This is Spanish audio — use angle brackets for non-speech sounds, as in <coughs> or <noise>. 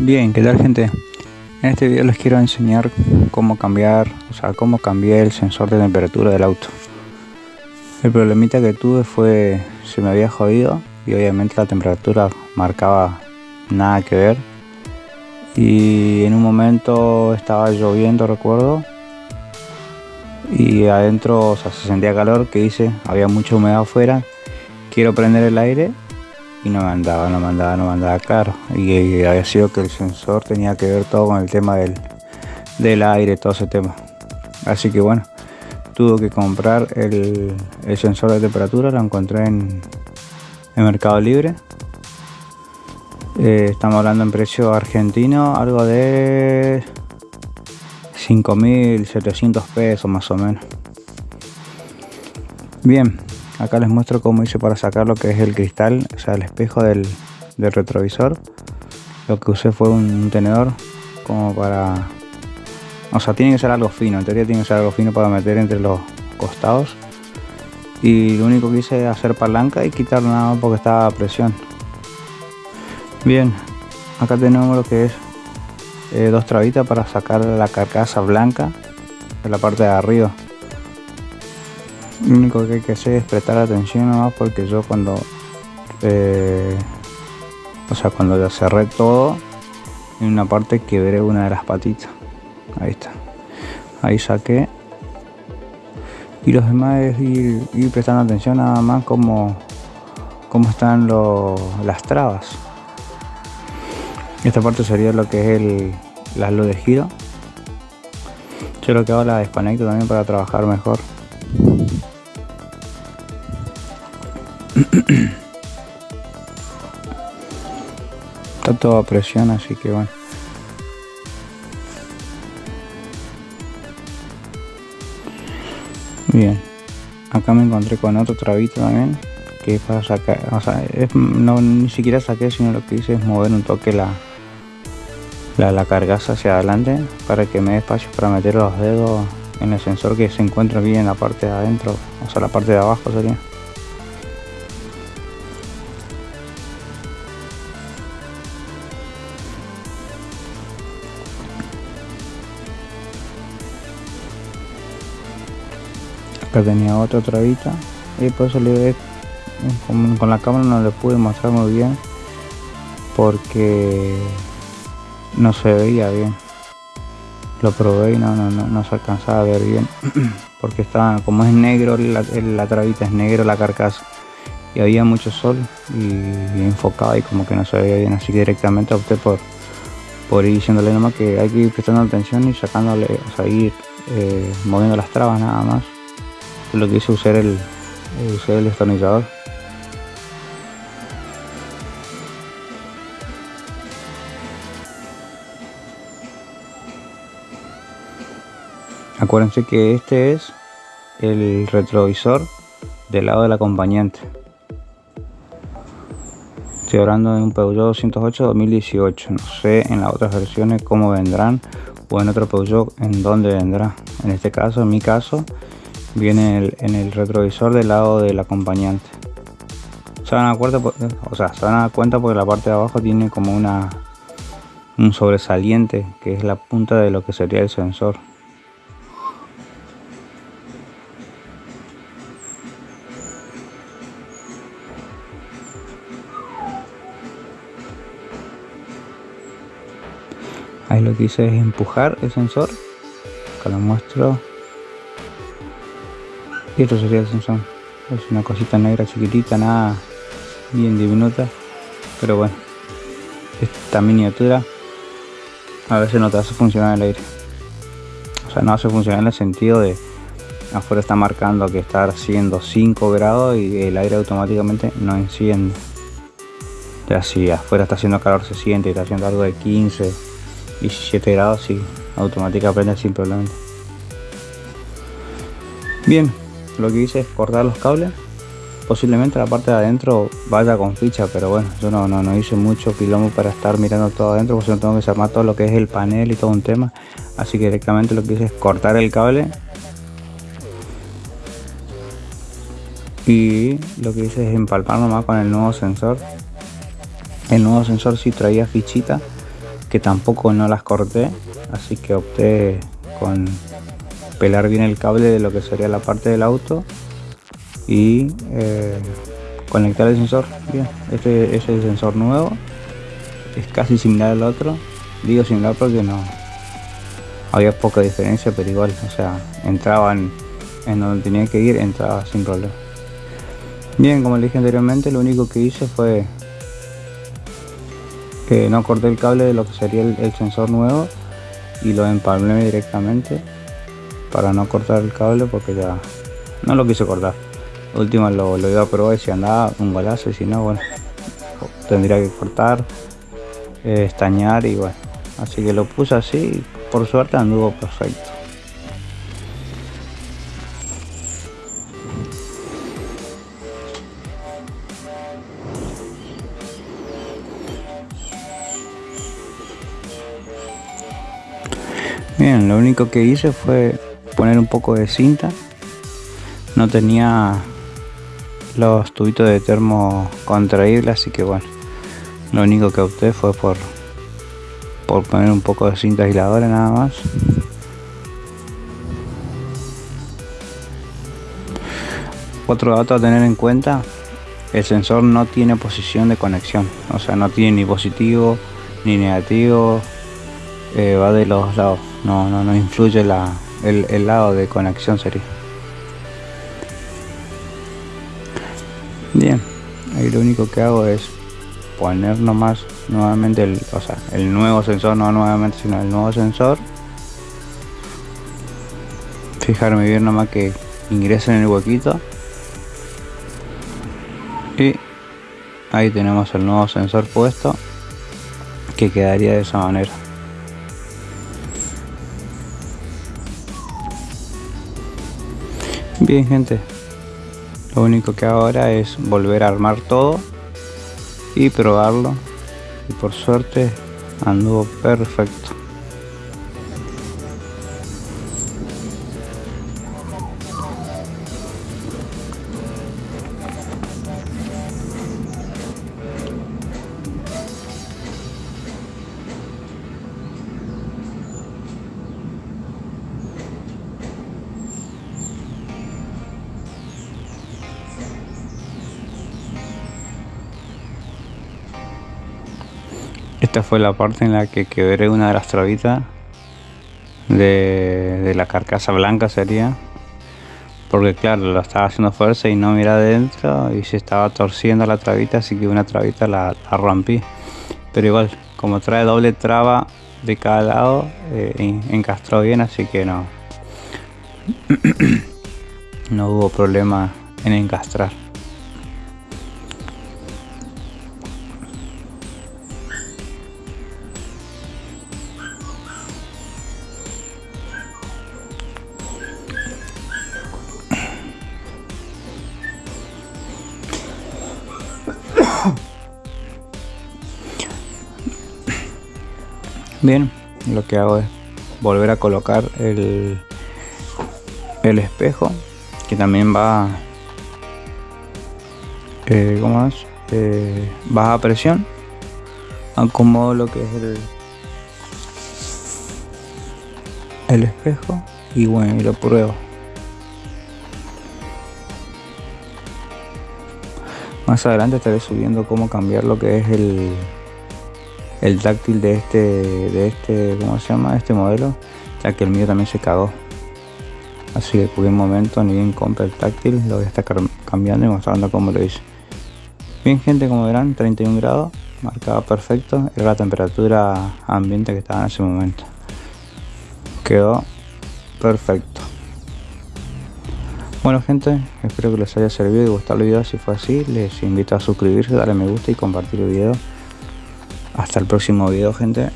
Bien, ¿qué tal gente? En este video les quiero enseñar cómo cambiar, o sea, cómo cambié el sensor de temperatura del auto. El problemita que tuve fue, se me había jodido y obviamente la temperatura marcaba nada que ver. Y en un momento estaba lloviendo, recuerdo, y adentro o sea, se sentía calor, que hice, había mucha humedad afuera. Quiero prender el aire y no me andaba, no me andaba, no me andaba claro. Y, había sido que el sensor tenía que ver todo con el tema del, del aire, todo ese tema. Así que bueno, tuve que comprar el, el sensor de temperatura, lo encontré en, en Mercado Libre. Eh, estamos hablando en precio argentino, algo de 5.700 pesos más o menos. Bien, acá les muestro cómo hice para sacar lo que es el cristal, o sea, el espejo del, retrovisor. Lo que usé fue un, tenedor como para... O sea, tiene que ser algo fino, en teoría tiene que ser algo fino para meter entre los costados. Y lo único que hice es hacer palanca y quitar nada porque estaba a presión. Bien, acá tenemos lo que es eh, dos trabitas para sacar la carcasa blanca de la parte de arriba lo único que hay que hacer es prestar atención nomás porque yo cuando eh, o sea cuando ya cerré todo en una parte quebré una de las patitas. Ahí está. Ahí saqué. Y los demás es ir, prestando atención nada más como cómo están las trabas. Esta parte sería lo que es el, la luz de giro. Yo lo que hago la desconecto también para trabajar mejor todo a presión así que bueno. Bien. Acá me encontré con otro trabito también que para sacar o sea no ni siquiera saqué sino lo que hice es mover un toque la la, la cargaza hacia adelante para que me dé espacio para meter los dedos en el sensor que se encuentra bien en la parte de adentro o sea la parte de abajo sería acá tenía otra trabita. Y por eso le con, con la cámara no le pude mostrar muy bien porque no se veía bien. Lo probé y no, no, no, se alcanzaba a ver bien <clears throat> porque estaba como es negro la, la trabita es negro la carcasa. Y había mucho sol y, enfocaba y como que no se veía bien. Así que directamente opté por por ir diciéndole nomás que hay que ir prestando atención y sacándole o sea ir eh, moviendo las trabas nada más lo que hice usar el usar el destornillador. Acuérdense que este es el retrovisor del lado del acompañante. Estoy hablando de un Peugeot 208 2018 no sé en las otras versiones cómo vendrán o en otro Peugeot en dónde vendrá. En este caso en mi caso viene en el retrovisor del lado del acompañante. Se van cuenta o sea se van a dar cuenta porque la parte de abajo tiene como una un sobresaliente que es la punta de lo que sería el sensor. Ahí lo que hice es empujar el sensor acá lo muestro y esto sería el sensor es una cosita negra chiquitita nada bien diminuta pero bueno esta miniatura a veces no te hace funcionar el aire. O sea no hace funcionar en el sentido de afuera está marcando que está haciendo 5 grados y el aire automáticamente no enciende. Ya si afuera está haciendo calor se siente está haciendo algo de 15 17 grados y automática prende sin problema. Bien lo que hice es cortar los cables. Posiblemente la parte de adentro vaya con ficha pero bueno yo no, no, no hice mucho quilombo para estar mirando todo adentro porque no tengo que desarmar todo lo que es el panel y todo un tema. Así que directamente lo que hice es cortar el cable. Y lo que hice es empalpar nomás con el nuevo sensor. El nuevo sensor si traía fichita que tampoco no las corté así que opté con pelar bien el cable de lo que sería la parte del auto y eh, conectar el sensor. Bien este es el sensor nuevo. Es casi similar al otro. Digo similar porque no había poca diferencia pero igual o sea entraban en donde tenía que ir entraba sin problema. Bien como le dije anteriormente lo único que hice fue que no corté el cable de lo que sería el, sensor nuevo y lo empalmé directamente para no cortar el cable porque ya no lo quise cortar. Último lo, lo iba a probar si andaba un golazo y si no bueno tendría que cortar eh, estañar y bueno. Así que lo puse así y por suerte anduvo perfecto. Bien, lo único que hice fue poner un poco de cinta. No tenía los tubitos de termo contraíbles, así que bueno, lo único que opté fue por, por poner un poco de cinta aisladora nada más. Otro dato a tener en cuenta, el sensor no tiene posición de conexión, o sea, no tiene ni positivo ni negativo, eh, va de los lados, no, no, no influye la, el, lado de conexión sería. Bien, ahí lo único que hago es poner nomás nuevamente el, o sea, el nuevo sensor, no nuevamente, sino el nuevo sensor. Fijarme bien nomás que ingrese en el huequito. Y ahí tenemos el nuevo sensor puesto que quedaría de esa manera. Bien gente, lo único que ahora es volver a armar todo y probarlo y por suerte anduvo perfecto. Esta fue la parte en la que quebré una de las trabitas de, la carcasa blanca sería. Porque claro lo estaba haciendo fuerza y no mira adentro y se estaba torciendo la trabita así que una trabita la, rompí. Pero igual como trae doble traba de cada lado eh, encastró bien así que no. <coughs> No hubo problema en encastrar Bien, lo que hago es volver a colocar el, el espejo que también va eh, ¿cómo es? Eh, baja presión acomodo lo que es el el espejo y bueno y lo pruebo más adelante estaré subiendo cómo cambiar lo que es el el táctil de este de este cómo se llama este modelo ya que el mío también se cagó. Así que por un momento ni bien compre el táctil lo voy a estar cambiando y mostrando cómo lo hice. Bien gente como verán 31 grados marcado perfecto era la temperatura ambiente que estaba en ese momento. Quedó perfecto bueno gente espero que les haya servido y gustado el video si fue así les invito a suscribirse darle me gusta y compartir el video hasta el próximo video, gente.